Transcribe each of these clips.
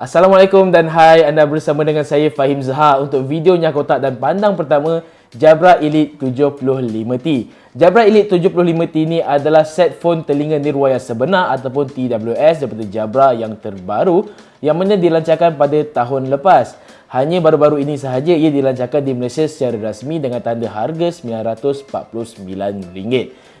Assalamualaikum dan hai anda bersama dengan saya Fahim Zaha untuk video kotak dan pandang pertama Jabra Elite 75T. Jabra Elite 75T ini adalah set phone telinga nirwaya sebenar ataupun TWS daripada Jabra yang terbaru yang mana dilancarkan pada tahun lepas. Hanya baru-baru ini sahaja ia dilancarkan di Malaysia secara rasmi dengan tanda harga RM949.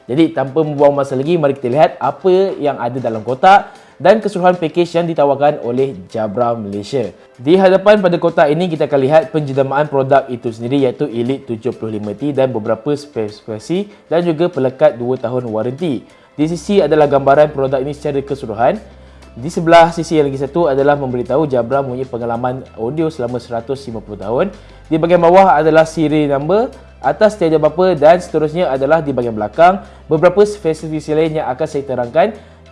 Jadi tanpa membuang masa lagi mari kita lihat apa yang ada dalam kotak dan keseluruhan pakej yang ditawarkan oleh Jabra Malaysia. Di hadapan pada kotak ini kita akan lihat penjedamaan produk itu sendiri iaitu Elite 75T dan beberapa spesifikasi dan juga pelekat 2 tahun waranti. Di sisi adalah gambaran produk ini secara keseluruhan. Di sebelah sisi yang lagi satu adalah memberitahu Jabra mempunyai pengalaman audio selama 150 tahun. Di bahagian bawah adalah siri number, atas tiada bapa dan seterusnya adalah di bahagian belakang beberapa spesifikasi lain yang akan saya terangkan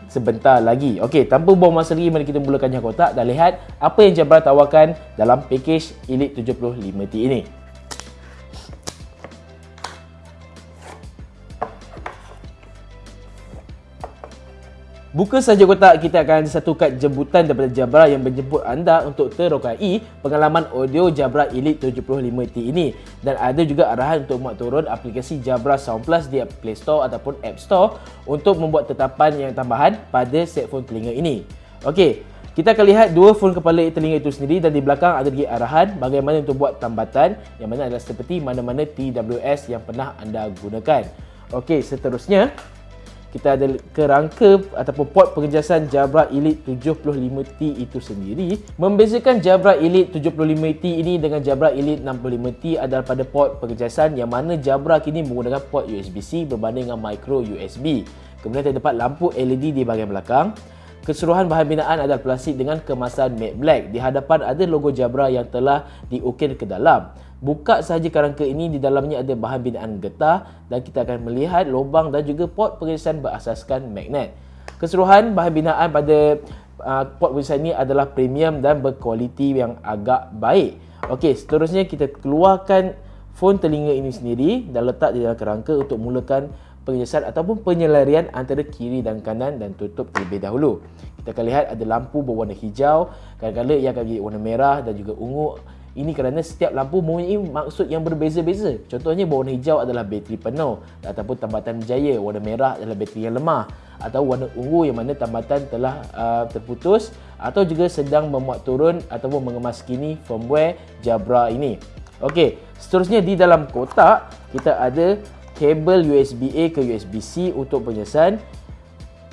sebentar lagi. Okey, tanpa buang masa lagi, mari kita mulakan yang kotak dan lihat apa yang Jabra tawarkan dalam pakej Elite 75T ini. Buka saja kotak, kita akan ada satu kad jemputan daripada Jabra yang menjemput anda untuk terokai pengalaman audio Jabra Elite 75T ini. Dan ada juga arahan untuk muat turun aplikasi Jabra Sound Plus di Play Store ataupun App Store untuk membuat tetapan yang tambahan pada set phone telinga ini. Okey, kita akan lihat dua phone kepala telinga itu sendiri dan di belakang ada lagi arahan bagaimana untuk buat tambatan yang mana adalah seperti mana-mana TWS yang pernah anda gunakan. Okey, seterusnya kita ada kerangka ataupun port pengejasan Jabra Elite 75T itu sendiri. Membezakan Jabra Elite 75T ini dengan Jabra Elite 65T adalah pada port pengejasan yang mana Jabra kini menggunakan port USB-C berbanding dengan micro USB. Kemudian terdapat lampu LED di bahagian belakang. Keseluruhan bahan binaan adalah plastik dengan kemasan matte black. Di hadapan ada logo Jabra yang telah diukir ke dalam. Buka sahaja kerangka ini, di dalamnya ada bahan binaan getah dan kita akan melihat lubang dan juga port pengisahan berasaskan magnet. Keseluruhan bahan binaan pada uh, port pengisahan ini adalah premium dan berkualiti yang agak baik. Okey, seterusnya kita keluarkan phone telinga ini sendiri dan letak di dalam kerangka untuk mulakan pengejasan ataupun penyelarian antara kiri dan kanan dan tutup terlebih dahulu. Kita akan lihat ada lampu berwarna hijau, kadang-kadang ia akan jadi warna merah dan juga ungu ini kerana setiap lampu mempunyai maksud yang berbeza-beza. Contohnya warna hijau adalah bateri penuh ataupun tambatan berjaya. Warna merah adalah bateri yang lemah atau warna ungu yang mana tambatan telah uh, terputus atau juga sedang memuat turun ataupun mengemas kini firmware Jabra ini. Okey, seterusnya di dalam kotak kita ada kabel USB-A ke USB-C untuk penyiasan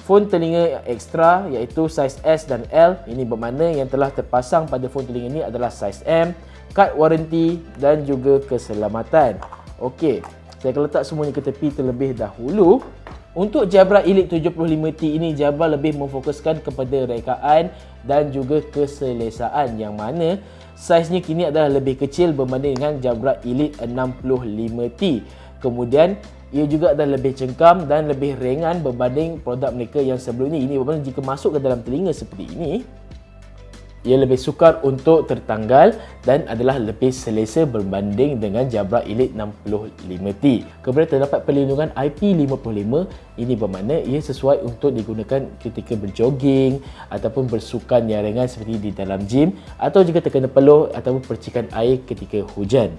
phone telinga ekstra iaitu saiz S dan L ini bermakna yang telah terpasang pada phone telinga ini adalah saiz M kad waranti dan juga keselamatan. Okey, saya akan letak semuanya ke tepi terlebih dahulu. Untuk Jabra Elite 75T ini, Jabra lebih memfokuskan kepada rekaan dan juga keselesaan yang mana saiznya kini adalah lebih kecil berbanding dengan Jabra Elite 65T. Kemudian, ia juga adalah lebih cengkam dan lebih ringan berbanding produk mereka yang sebelum ini. Ini bermakna jika masuk ke dalam telinga seperti ini, ia lebih sukar untuk tertanggal dan adalah lebih selesa berbanding dengan Jabra Elite 65T. Kemudian terdapat perlindungan IP55. Ini bermakna ia sesuai untuk digunakan ketika berjoging ataupun bersukan yang ringan seperti di dalam gym atau jika terkena peluh ataupun percikan air ketika hujan.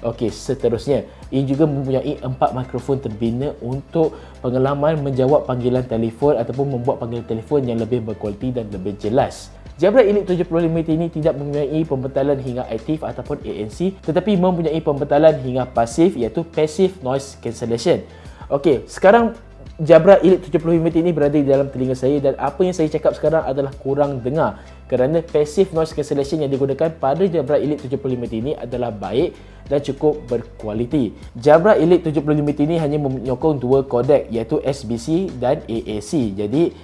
Okey, seterusnya, ia juga mempunyai empat mikrofon terbina untuk pengalaman menjawab panggilan telefon ataupun membuat panggilan telefon yang lebih berkualiti dan lebih jelas. Jabra Elite 75T ini tidak mempunyai pembentalan hingga aktif ataupun ANC tetapi mempunyai pembentalan hingga pasif iaitu Passive Noise Cancellation. Okey, sekarang Jabra Elite 75T ini berada di dalam telinga saya dan apa yang saya cakap sekarang adalah kurang dengar kerana Passive Noise Cancellation yang digunakan pada Jabra Elite 75T ini adalah baik dan cukup berkualiti. Jabra Elite 75T ini hanya menyokong dua kodek iaitu SBC dan AAC. Jadi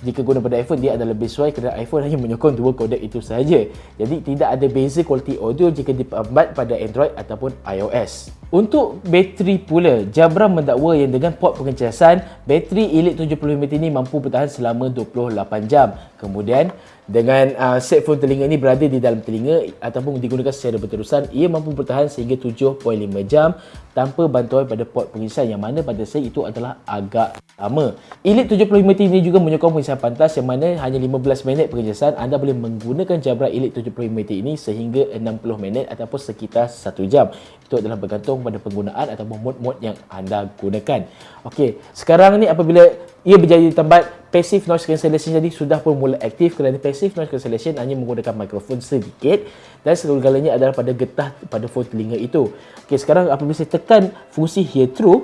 jika guna pada iPhone dia adalah lebih sesuai kerana iPhone hanya menyokong dua kodek itu sahaja. Jadi tidak ada beza kualiti audio jika diperbat pada Android ataupun iOS. Untuk bateri pula, Jabra mendakwa yang dengan port pengecasan, bateri Elite 75T ini mampu bertahan selama 28 jam. Kemudian, dengan uh, set phone telinga ini berada di dalam telinga ataupun digunakan secara berterusan, ia mampu bertahan sehingga 7.5 jam tanpa bantuan pada port pengecasan yang mana pada saya itu adalah agak lama. Elite 75T ini juga menyokong pengecasan pantas yang mana hanya 15 minit pengecasan anda boleh menggunakan Jabra Elite 75T ini sehingga 60 minit ataupun sekitar 1 jam. Itu adalah bergantung pada penggunaan ataupun mod-mod yang anda gunakan. Okey, sekarang ni apabila ia berjaya tambat passive noise cancellation jadi sudah pun mula aktif kerana passive noise cancellation hanya menggunakan mikrofon sedikit dan segala-galanya adalah pada getah pada phone telinga itu. Okey, sekarang apabila saya tekan fungsi hear through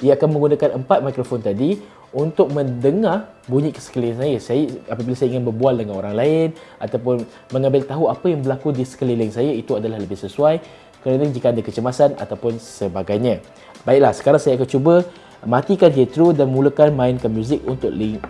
ia akan menggunakan empat mikrofon tadi untuk mendengar bunyi ke sekeliling saya. Saya apabila saya ingin berbual dengan orang lain ataupun mengambil tahu apa yang berlaku di sekeliling saya itu adalah lebih sesuai kerana jika ada kecemasan ataupun sebagainya. Baiklah, sekarang saya akan cuba matikan Hetero dan mulakan mainkan muzik untuk link.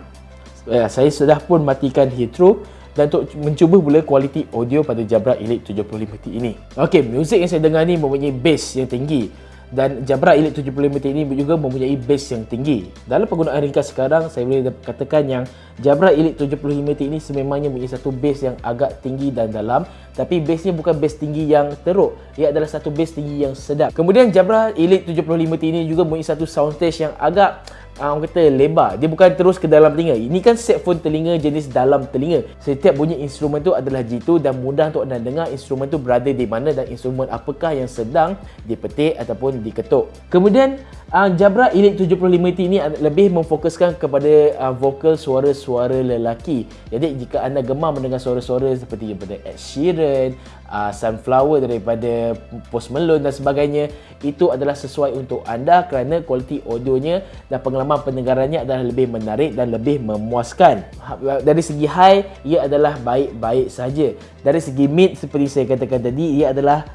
Eh, saya sudah pun matikan Hetero dan untuk mencuba pula kualiti audio pada Jabra Elite 75T ini. Okey, muzik yang saya dengar ni mempunyai bass yang tinggi dan Jabra Elite 75T ini juga mempunyai bass yang tinggi. Dalam penggunaan ringkas sekarang, saya boleh katakan yang Jabra Elite 75T ini sememangnya mempunyai satu bass yang agak tinggi dan dalam tapi bassnya bukan bass tinggi yang teruk. Ia adalah satu bass tinggi yang sedap. Kemudian Jabra Elite 75T ini juga mempunyai satu soundstage yang agak uh, orang kata lebar. Dia bukan terus ke dalam telinga. Ini kan set phone telinga jenis dalam telinga. Setiap bunyi instrumen tu adalah jitu dan mudah untuk anda dengar instrumen tu berada di mana dan instrumen apakah yang sedang dipetik ataupun diketuk. Kemudian uh, Jabra Elite 75T ini lebih memfokuskan kepada uh, vokal suara-suara lelaki. Jadi jika anda gemar mendengar suara-suara seperti daripada Ed Sheeran, uh, Sunflower daripada Post Malone dan sebagainya, itu adalah sesuai untuk anda kerana kualiti audionya dan pengalaman pendengarannya adalah lebih menarik dan lebih memuaskan. Ha, dari segi high, ia adalah baik-baik saja. Dari segi mid seperti saya katakan tadi, ia adalah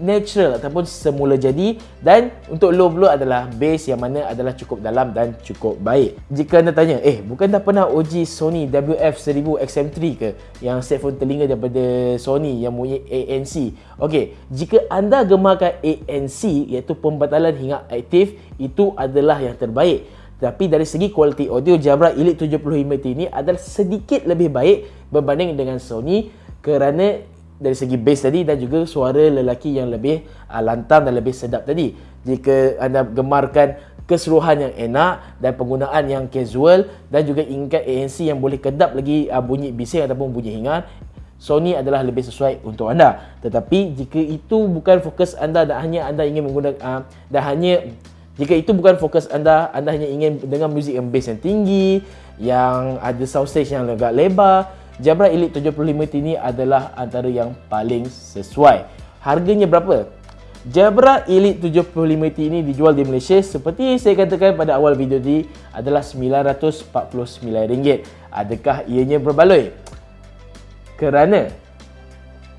natural ataupun semula jadi dan untuk low blow adalah bass yang mana adalah cukup dalam dan cukup baik. Jika anda tanya, eh bukan dah pernah uji Sony WF-1000 XM3 ke yang set phone telinga daripada Sony yang mempunyai ANC? Okey, jika anda gemarkan ANC iaitu pembatalan hingga aktif itu adalah yang terbaik. Tapi dari segi kualiti audio Jabra Elite 75T ini adalah sedikit lebih baik berbanding dengan Sony kerana dari segi bass tadi dan juga suara lelaki yang lebih uh, lantang dan lebih sedap tadi. Jika anda gemarkan keseluruhan yang enak dan penggunaan yang casual dan juga ingat ANC yang boleh kedap lagi uh, bunyi bising ataupun bunyi hingan, Sony adalah lebih sesuai untuk anda. Tetapi jika itu bukan fokus anda dan hanya anda ingin menggunakan uh, dan hanya jika itu bukan fokus anda, anda hanya ingin dengar muzik yang bass yang tinggi, yang ada soundstage yang agak lebar, Jabra Elite 75T ini adalah antara yang paling sesuai. Harganya berapa? Jabra Elite 75T ini dijual di Malaysia seperti saya katakan pada awal video ini adalah RM949. Adakah ianya berbaloi? Kerana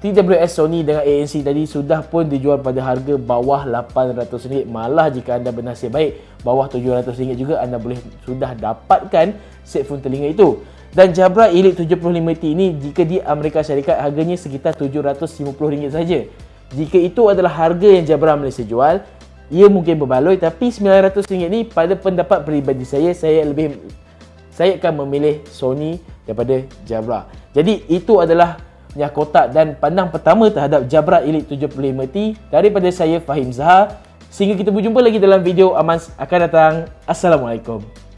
TWS Sony dengan ANC tadi sudah pun dijual pada harga bawah RM800. Malah jika anda bernasib baik, bawah RM700 juga anda boleh sudah dapatkan set phone telinga itu. Dan Jabra Elite 75T ini jika di Amerika Syarikat harganya sekitar RM750 saja. Jika itu adalah harga yang Jabra Malaysia jual, ia mungkin berbaloi tapi RM900 ni pada pendapat peribadi saya, saya lebih saya akan memilih Sony daripada Jabra. Jadi itu adalah yang kotak dan pandang pertama terhadap Jabra Elite 75T daripada saya Fahim Zahar. Sehingga kita berjumpa lagi dalam video Amans akan datang. Assalamualaikum.